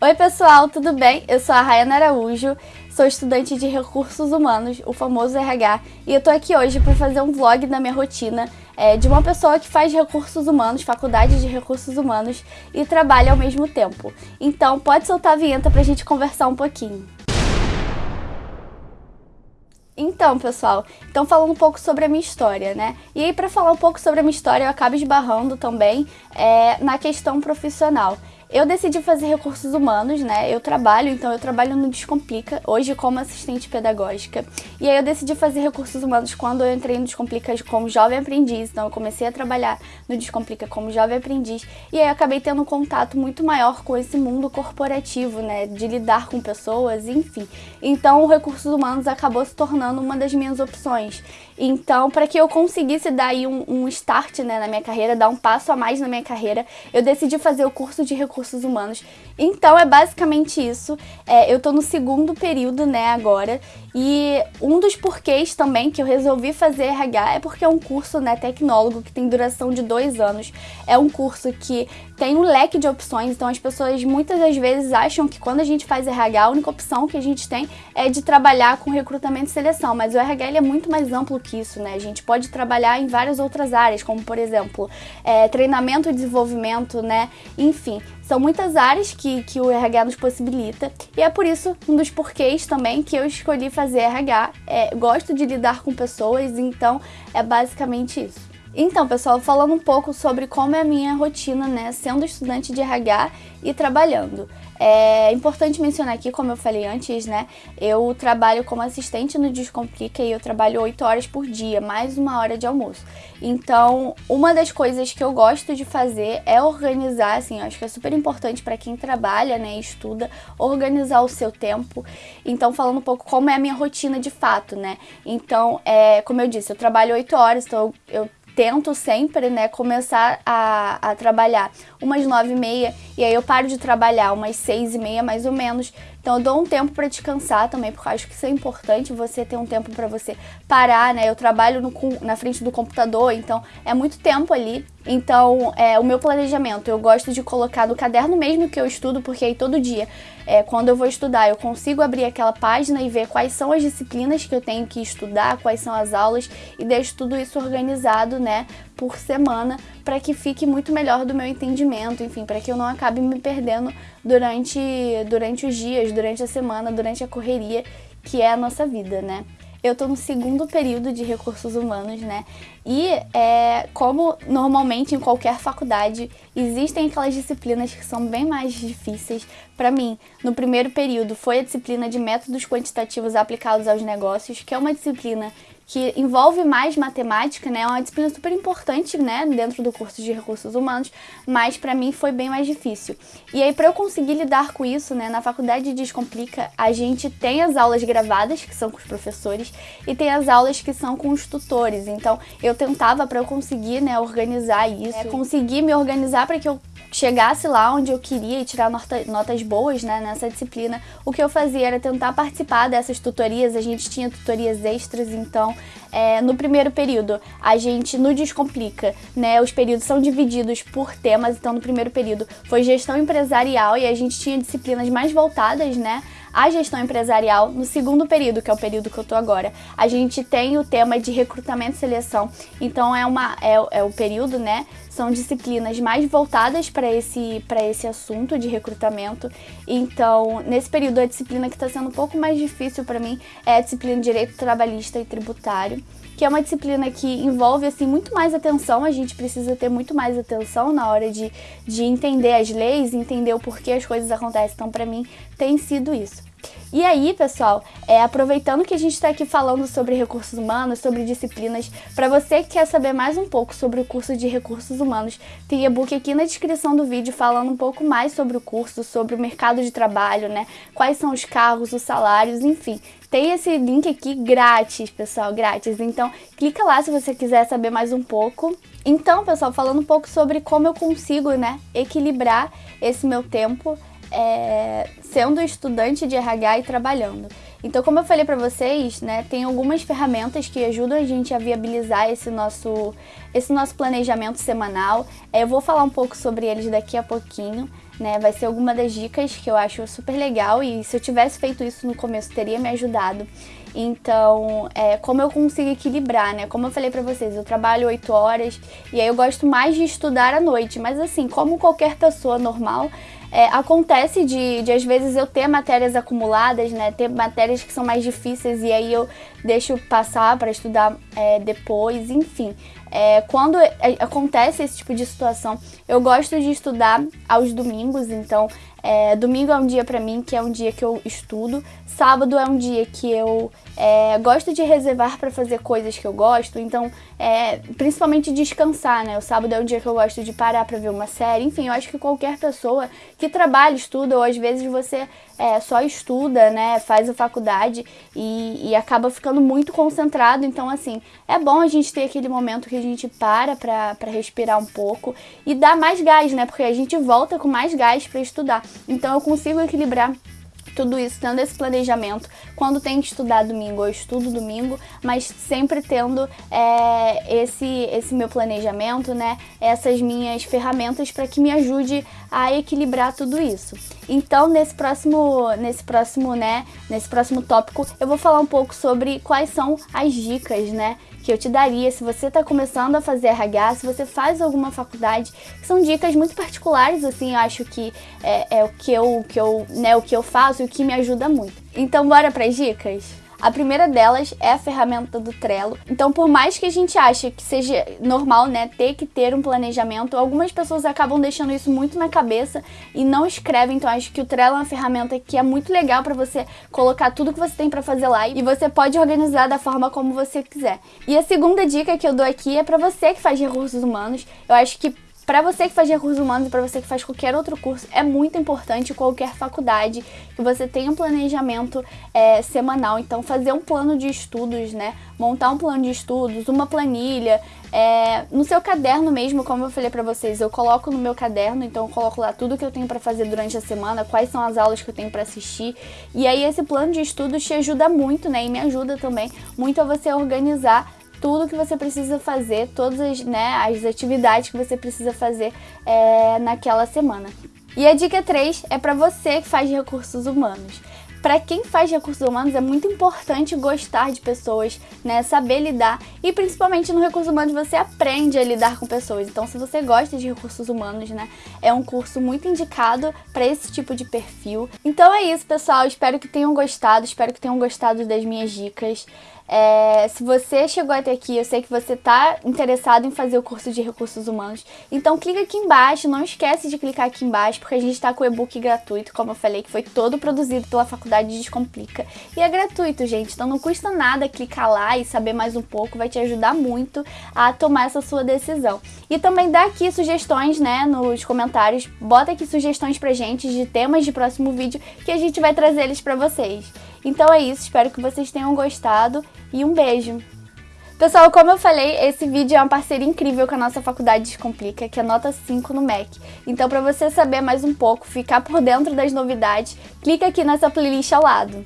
Oi pessoal, tudo bem? Eu sou a Rayana Araújo, sou estudante de Recursos Humanos, o famoso RH, e eu tô aqui hoje para fazer um vlog da minha rotina é, de uma pessoa que faz Recursos Humanos, faculdade de Recursos Humanos e trabalha ao mesmo tempo. Então pode soltar a vinheta pra gente conversar um pouquinho. Então, pessoal, então falando um pouco sobre a minha história, né? E aí, para falar um pouco sobre a minha história, eu acabo esbarrando também é, na questão profissional. Eu decidi fazer recursos humanos, né? Eu trabalho, então eu trabalho no Descomplica, hoje como assistente pedagógica. E aí eu decidi fazer recursos humanos quando eu entrei no Descomplica como jovem aprendiz. Então eu comecei a trabalhar no Descomplica como jovem aprendiz. E aí acabei tendo um contato muito maior com esse mundo corporativo, né? De lidar com pessoas, enfim. Então o recursos humanos acabou se tornando uma das minhas opções. Então, para que eu conseguisse dar aí um, um start né, na minha carreira, dar um passo a mais na minha carreira, eu decidi fazer o curso de recursos recursos humanos. Então é basicamente isso. É, eu tô no segundo período, né, agora. E um dos porquês também que eu resolvi fazer RH é porque é um curso, né, tecnólogo que tem duração de dois anos. É um curso que tem um leque de opções, então as pessoas muitas das vezes acham que quando a gente faz RH, a única opção que a gente tem é de trabalhar com recrutamento e seleção, mas o RH é muito mais amplo que isso, né? A gente pode trabalhar em várias outras áreas, como por exemplo, é, treinamento e desenvolvimento, né? Enfim, são muitas áreas que, que o RH nos possibilita e é por isso um dos porquês também que eu escolhi fazer RH. É, gosto de lidar com pessoas, então é basicamente isso. Então, pessoal, falando um pouco sobre como é a minha rotina, né, sendo estudante de RH e trabalhando. É importante mencionar aqui, como eu falei antes, né, eu trabalho como assistente no Descomplica e eu trabalho 8 horas por dia, mais uma hora de almoço. Então, uma das coisas que eu gosto de fazer é organizar, assim, eu acho que é super importante para quem trabalha, né, e estuda, organizar o seu tempo. Então, falando um pouco como é a minha rotina de fato, né. Então, é, como eu disse, eu trabalho 8 horas, então eu tento sempre, né, começar a, a trabalhar umas nove e meia e aí eu paro de trabalhar umas seis e meia mais ou menos. Então eu dou um tempo para descansar também, porque eu acho que isso é importante, você ter um tempo para você parar, né? Eu trabalho no, na frente do computador, então é muito tempo ali. Então, é, o meu planejamento, eu gosto de colocar no caderno mesmo que eu estudo, porque aí todo dia, é, quando eu vou estudar, eu consigo abrir aquela página e ver quais são as disciplinas que eu tenho que estudar, quais são as aulas, e deixo tudo isso organizado, né, por semana, para que fique muito melhor do meu entendimento, enfim, para que eu não acabe me perdendo durante, durante os dias, durante a semana, durante a correria que é a nossa vida, né? Eu tô no segundo período de recursos humanos, né? E é, como normalmente em qualquer faculdade existem aquelas disciplinas que são bem mais difíceis. Para mim, no primeiro período foi a disciplina de métodos quantitativos aplicados aos negócios, que é uma disciplina que envolve mais matemática, né? É uma disciplina super importante, né, dentro do curso de recursos humanos, mas para mim foi bem mais difícil. E aí para eu conseguir lidar com isso, né, na faculdade de Descomplica, a gente tem as aulas gravadas, que são com os professores, e tem as aulas que são com os tutores. Então, eu tentava para eu conseguir, né, organizar isso, é, conseguir me organizar para que eu chegasse lá onde eu queria e tirar nota, notas boas né, nessa disciplina, o que eu fazia era tentar participar dessas tutorias, a gente tinha tutorias extras, então é, no primeiro período a gente no Descomplica, né, os períodos são divididos por temas, então no primeiro período foi gestão empresarial e a gente tinha disciplinas mais voltadas, né, a gestão empresarial no segundo período, que é o período que eu tô agora. A gente tem o tema de recrutamento e seleção, então é, uma, é, é o período, né? São disciplinas mais voltadas para esse, esse assunto de recrutamento. Então, nesse período, a disciplina que está sendo um pouco mais difícil para mim é a disciplina de Direito Trabalhista e Tributário que é uma disciplina que envolve assim muito mais atenção, a gente precisa ter muito mais atenção na hora de, de entender as leis, entender o porquê as coisas acontecem. Então, para mim, tem sido isso. E aí, pessoal, é, aproveitando que a gente está aqui falando sobre recursos humanos, sobre disciplinas, para você que quer saber mais um pouco sobre o curso de recursos humanos, tem e-book aqui na descrição do vídeo falando um pouco mais sobre o curso, sobre o mercado de trabalho, né? Quais são os cargos, os salários, enfim. Tem esse link aqui grátis, pessoal, grátis. Então, clica lá se você quiser saber mais um pouco. Então, pessoal, falando um pouco sobre como eu consigo, né, equilibrar esse meu tempo é, sendo estudante de RH e trabalhando. Então, como eu falei para vocês, né, tem algumas ferramentas que ajudam a gente a viabilizar esse nosso, esse nosso planejamento semanal. É, eu vou falar um pouco sobre eles daqui a pouquinho. né? Vai ser alguma das dicas que eu acho super legal e se eu tivesse feito isso no começo teria me ajudado. Então, é, como eu consigo equilibrar, né? Como eu falei pra vocês, eu trabalho 8 horas e aí eu gosto mais de estudar à noite, mas assim, como qualquer pessoa normal, é, acontece de, de, às vezes, eu ter matérias acumuladas, né? Ter matérias que são mais difíceis e aí eu deixo passar para estudar é, depois, enfim. É, quando é, acontece esse tipo de situação, eu gosto de estudar aos domingos, então é, domingo é um dia para mim que é um dia que eu estudo, sábado é um dia que eu é, gosto de reservar para fazer coisas que eu gosto, então é, principalmente descansar, né? O sábado é um dia que eu gosto de parar para ver uma série, enfim, eu acho que qualquer pessoa que trabalha, estuda, ou às vezes você é, só estuda, né? Faz a faculdade e, e acaba ficando muito concentrado, então assim, é bom a gente ter aquele momento que a gente para para respirar um pouco e dar mais gás, né? Porque a gente volta com mais gás para estudar. Então eu consigo equilibrar tudo isso, tendo esse planejamento. Quando tem que estudar domingo, eu estudo domingo, mas sempre tendo é, esse, esse meu planejamento, né? Essas minhas ferramentas para que me ajude a equilibrar tudo isso. Então, nesse próximo, nesse próximo, né, nesse próximo tópico, eu vou falar um pouco sobre quais são as dicas, né, que eu te daria se você está começando a fazer RH, se você faz alguma faculdade, são dicas muito particulares, assim, eu acho que é, é o que eu, que eu, né, o que eu faço e o que me ajuda muito. Então, bora para as dicas? A primeira delas é a ferramenta do Trello. Então, por mais que a gente ache que seja normal, né, ter que ter um planejamento, algumas pessoas acabam deixando isso muito na cabeça e não escrevem. Então, acho que o Trello é uma ferramenta que é muito legal para você colocar tudo que você tem para fazer lá e você pode organizar da forma como você quiser. E a segunda dica que eu dou aqui é para você que faz recursos humanos. Eu acho que para você que faz recursos humanos e para você que faz qualquer outro curso, é muito importante qualquer faculdade que você tenha um planejamento é, semanal. Então, fazer um plano de estudos, né? Montar um plano de estudos, uma planilha, é, no seu caderno mesmo, como eu falei para vocês, eu coloco no meu caderno, então eu coloco lá tudo que eu tenho para fazer durante a semana, quais são as aulas que eu tenho para assistir. E aí esse plano de estudos te ajuda muito, né? E me ajuda também muito a você organizar tudo que você precisa fazer, todas as, né, as atividades que você precisa fazer é, naquela semana. E a dica 3 é para você que faz recursos humanos. Para quem faz recursos humanos é muito importante gostar de pessoas, né, saber lidar e principalmente no recurso humanos você aprende a lidar com pessoas. Então, se você gosta de recursos humanos, né, é um curso muito indicado para esse tipo de perfil. Então é isso, pessoal. Espero que tenham gostado, espero que tenham gostado das minhas dicas. É, se você chegou até aqui, eu sei que você está interessado em fazer o curso de recursos humanos, então clica aqui embaixo, não esquece de clicar aqui embaixo, porque a gente está com o e-book gratuito, como eu falei, que foi todo produzido pela Faculdade Descomplica. E é gratuito, gente, então não custa nada clicar lá e saber mais um pouco, vai te ajudar muito a tomar essa sua decisão. E também dá aqui sugestões, né, nos comentários, bota aqui sugestões pra gente de temas de próximo vídeo, que a gente vai trazer eles pra vocês. Então é isso, espero que vocês tenham gostado e um beijo! Pessoal, como eu falei, esse vídeo é uma parceria incrível com a nossa faculdade Descomplica, que é nota 5 no MEC. Então, para você saber mais um pouco, ficar por dentro das novidades, clica aqui nessa playlist ao lado.